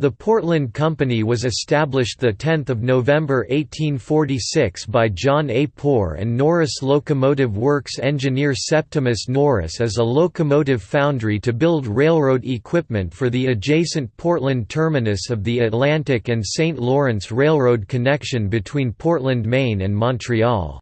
The Portland Company was established 10 November 1846 by John A. Poor and Norris Locomotive Works engineer Septimus Norris as a locomotive foundry to build railroad equipment for the adjacent Portland terminus of the Atlantic and St. Lawrence Railroad connection between Portland, Maine and Montreal.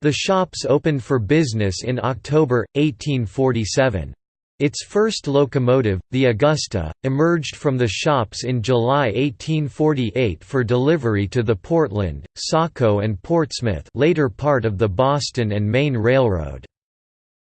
The shops opened for business in October, 1847. Its first locomotive, the Augusta, emerged from the shops in July 1848 for delivery to the Portland, Saco and Portsmouth later part of the Boston and Maine Railroad.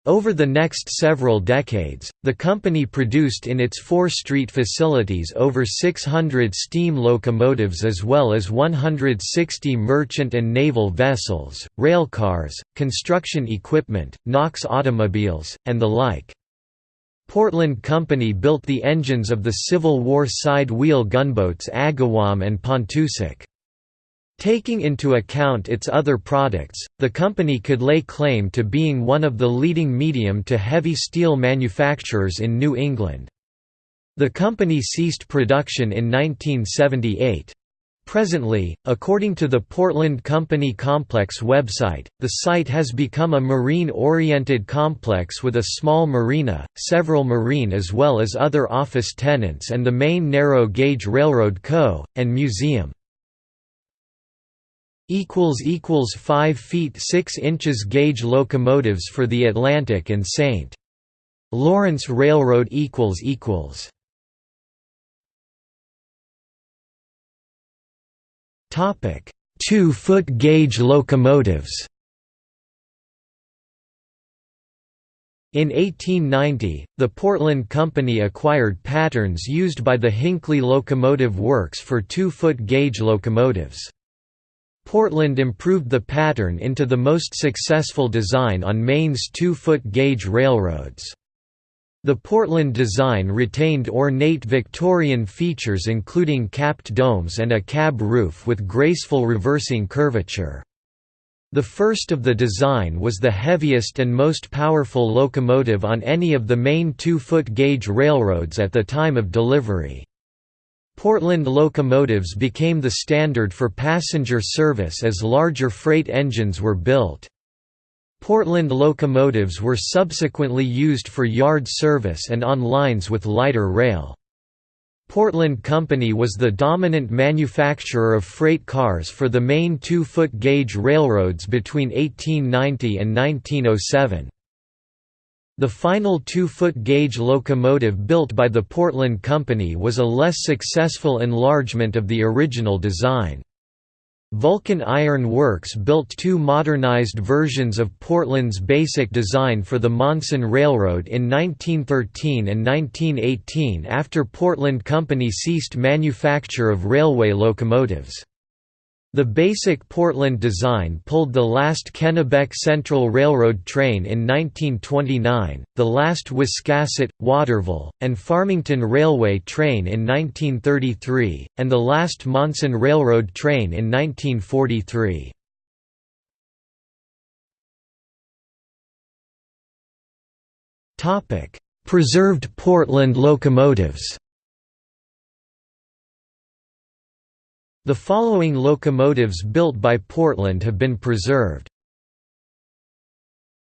Over the next several decades, the company produced in its Fore Street facilities over 600 steam locomotives as well as 160 merchant and naval vessels, railcars, construction equipment, Knox automobiles, and the like. Portland Company built the engines of the Civil War side-wheel gunboats Agawam and Pontoosuc. Taking into account its other products, the company could lay claim to being one of the leading medium to heavy steel manufacturers in New England. The company ceased production in 1978. Presently, according to the Portland Company Complex website, the site has become a marine-oriented complex with a small marina, several marine as well as other office tenants and the Maine narrow-gauge railroad co., and museum. 5 feet 6 inches gauge locomotives for the Atlantic and St. Lawrence Railroad Two-foot gauge locomotives In 1890, the Portland Company acquired patterns used by the Hinckley Locomotive Works for two-foot gauge locomotives. Portland improved the pattern into the most successful design on Maine's two-foot gauge railroads. The Portland design retained ornate Victorian features including capped domes and a cab roof with graceful reversing curvature. The first of the design was the heaviest and most powerful locomotive on any of the Maine two-foot gauge railroads at the time of delivery. Portland locomotives became the standard for passenger service as larger freight engines were built. Portland locomotives were subsequently used for yard service and on lines with lighter rail. Portland Company was the dominant manufacturer of freight cars for the Maine two-foot gauge railroads between 1890 and 1907. The final two-foot gauge locomotive built by the Portland Company was a less successful enlargement of the original design. Vulcan Iron Works built two modernized versions of Portland's basic design for the Monson Railroad in 1913 and 1918 after Portland Company ceased manufacture of railway locomotives. The basic Portland design pulled the last Kennebec Central Railroad train in 1929, the last Wiscasset, Waterville, and Farmington Railway train in 1933, and the last Monson Railroad train in 1943. Preserved Portland locomotives The following locomotives built by Portland have been preserved.